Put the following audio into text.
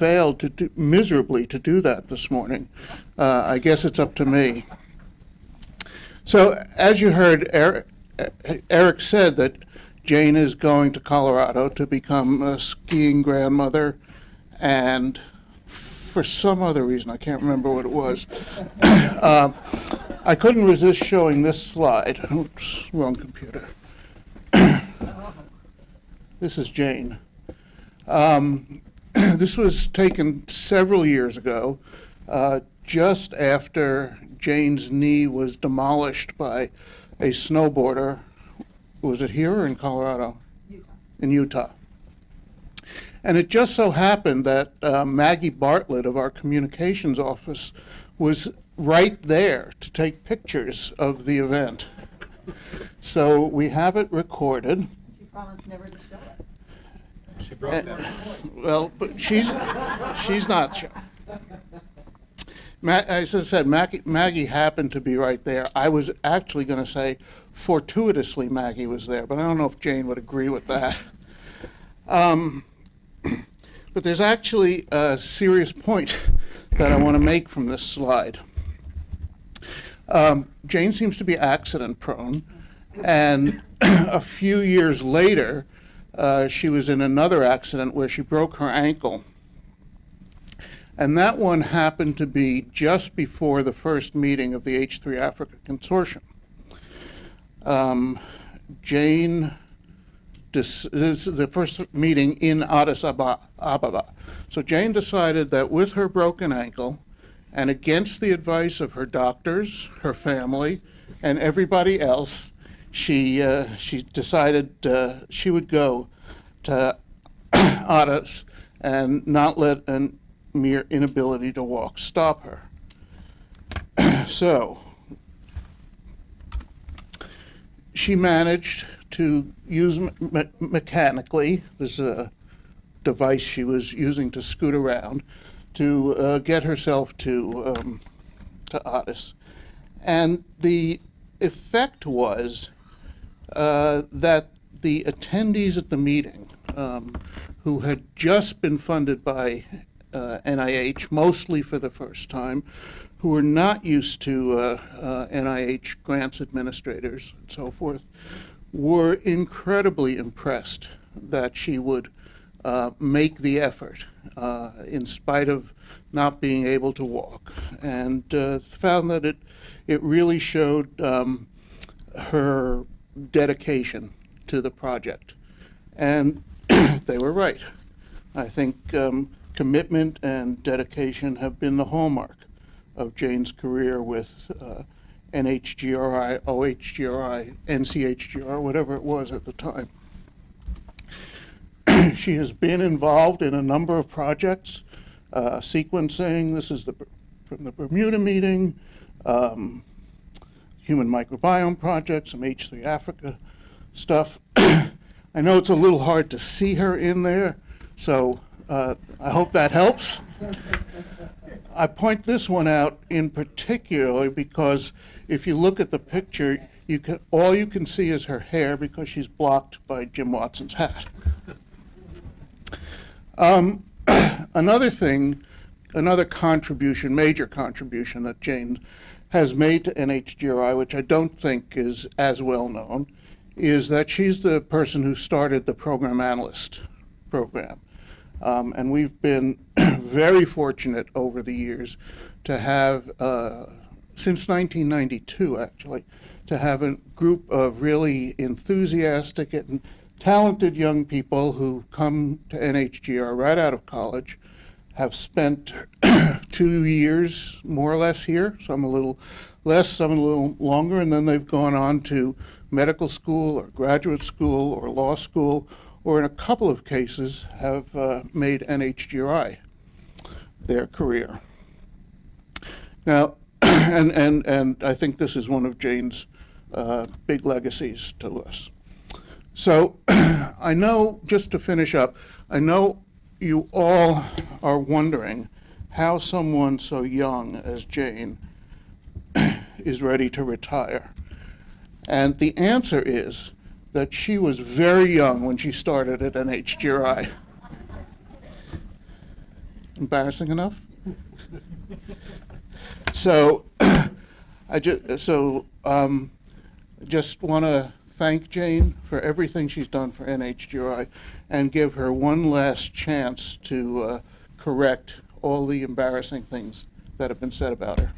failed to do, miserably to do that this morning. Uh, I guess it's up to me. So, as you heard, Eric, Eric said that Jane is going to Colorado to become a skiing grandmother, and for some other reason, I can't remember what it was, uh, I couldn't resist showing this slide. Oops, wrong computer. this is Jane. Um, this was taken several years ago, uh, just after Jane's knee was demolished by a snowboarder. Was it here or in Colorado? Utah. In Utah. And it just so happened that uh, Maggie Bartlett of our communications office was right there to take pictures of the event. So we have it recorded. She promised never to show it. Well, but she's, she's not sure. Ma- as I said, Maggie, Maggie happened to be right there. I was actually going to say fortuitously Maggie was there, but I don't know if Jane would agree with that. Um, but there's actually a serious point that I want to make from this slide. Um, Jane seems to be accident prone, and a few years later, uh, she was in another accident where she broke her ankle. And that one happened to be just before the first meeting of the H3 Africa Consortium. Um, Jane, this is the first meeting in Addis Ababa. So Jane decided that with her broken ankle, and against the advice of her doctors, her family, and everybody else, she uh, she decided uh, she would go to Addis and not let a mere inability to walk stop her. so she managed to use me- me- mechanically this is a device she was using to scoot around to uh, get herself to um, to Addis, and the effect was uh, that the attendees at the meeting, um, who had just been funded by uh, NIH, mostly for the first time, who were not used to uh, uh, NIH grants administrators and so forth, were incredibly impressed that she would uh, make the effort uh, in spite of not being able to walk, and uh, found that it it really showed um, her dedication to the project, and they were right. I think um, commitment and dedication have been the hallmark of Jane's career with uh, NHGRI, OHGRI, NCHGR, whatever it was at the time. she has been involved in a number of projects, uh, sequencing. This is the from the Bermuda meeting, um, Human Microbiome Project, some H3 Africa stuff. I know it's a little hard to see her in there, so uh, I hope that helps. I point this one out in particular because if you look at the picture, you can all you can see is her hair because she's blocked by Jim Watson's hat. Um, another thing, another contribution, major contribution that Jane has made to NHGRI, which I don't think is as well known, is that she's the person who started the program analyst program. Um, and we've been very fortunate over the years to have, uh, since 1992 actually, to have a group of really enthusiastic and talented young people who come to NHGR right out of college, have spent two years more or less here, some a little less, some a little longer, and then they've gone on to medical school or graduate school or law school, or in a couple of cases have uh, made NHGRI their career. Now, and, and, and I think this is one of Jane's uh, big legacies to us. So I know, just to finish up, I know you all are wondering how someone so young as Jane is ready to retire. And the answer is that she was very young when she started at NHGRI. embarrassing enough? So, I ju, so, um, just want to thank Jane for everything she's done for NHGRI and give her one last chance to uh, correct all the embarrassing things that have been said about her.